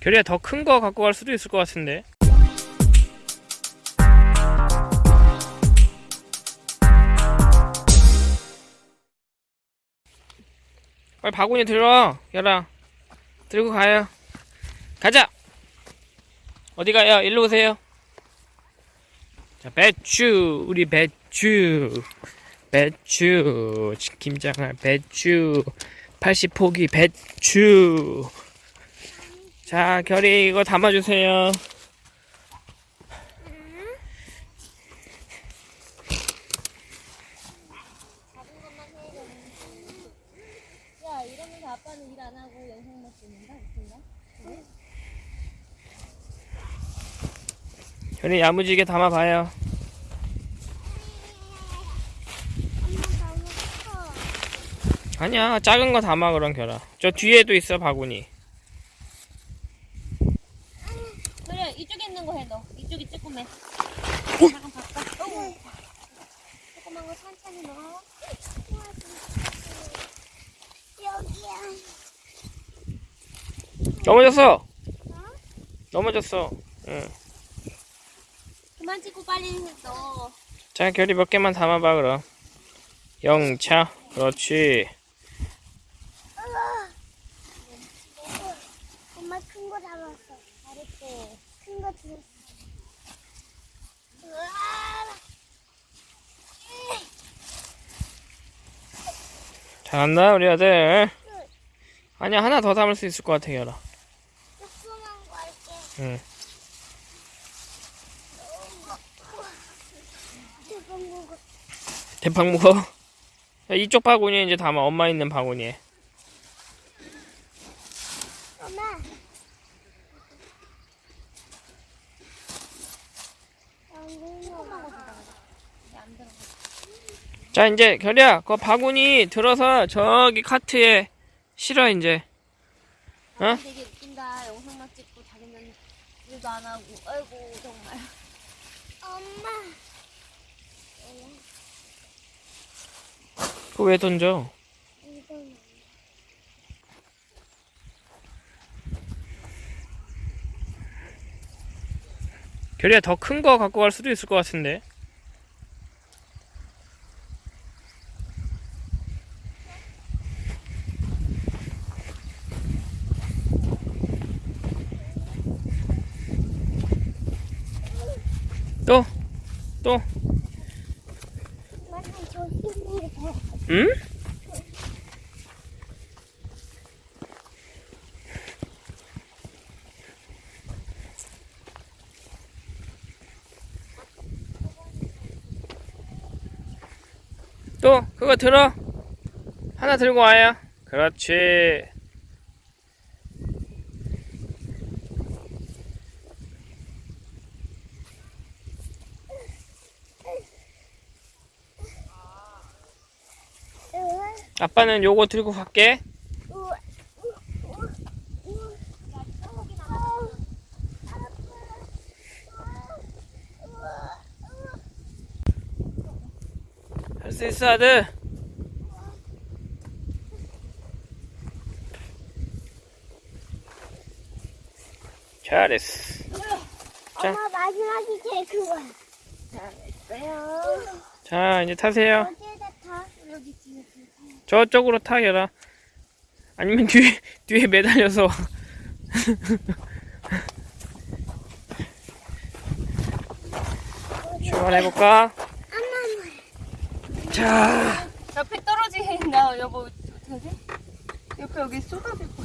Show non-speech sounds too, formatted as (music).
결이야 더 큰 거 갖고 갈 수도 있을 것 같은데. 빨리 바구니 들어, 열아. 들고 가요. 가자. 어디 가요? 일로 오세요. 자, 배추, 우리 배추, 배추, 김장할 배추, 80포기 배추. 자, 결이 이거 담아주세요. 야 이러면서 아빠는 일 안 하고 영상만 찍는다 웃긴가? 결이 야무지게 담아봐요. 아니야, 작은 거 담아 그럼 결아. 저 뒤에도 있어 바구니. 그래 이쪽에 있는 거 해너 이쪽이 조그매 잠깐 바꿔. 조그만 거 천천히 넣어 여기야 넘어졌어. 넘어졌어. 응. 그만 찍고 빨리 넣어 자, 결이 몇 개만 담아봐 그럼. 영차, 그렇지. 엄마 큰거 잡았어 잘했대 큰 거 들었어 잘한다 우리 아들. 아니야 하나 더 담을 수 있을 것 같아 결아. 조그만 거 할게 응. 먹어 대빵 무거. 야, 이쪽 바구니에 이제 담아 엄마 있는 바구니에. 엄마 안 들어 자 이제 결이야 그 바구니 들어서 저기 카트에 실어 이제. 어? 되게 웃긴다. 영상만 찍고 자기는 일도 안 하고. 아이고 정말. 엄마. 그거 왜 던져? 이거는 결이야 더 큰 거 갖고 갈 수도 있을 것 같은데. 또, 또. 응? 또 그거 들어? 하나 들고 와요. 그렇지. 아빠는 요거 들고 갈게 할 수 있어 아들 잘했어 자. 엄마 마지막이 제일 그거야. 잘했어요. 자 이제 타세요 어디에다 타? 여기 뒤에 뒤에. 저쪽으로 타 결아 아니면 뒤에 뒤에 매달려서 (laughs) 출발해볼까? 자. 옆에 떨어지게 나? 여보 어떡하지? 옆에 여기 쏟아질 거